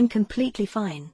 I'm completely fine.